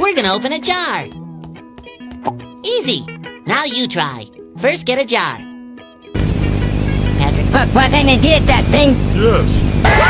We're gonna open a jar. Easy. Now you try. First, get a jar. Patrick. what? what I get that thing? Yes.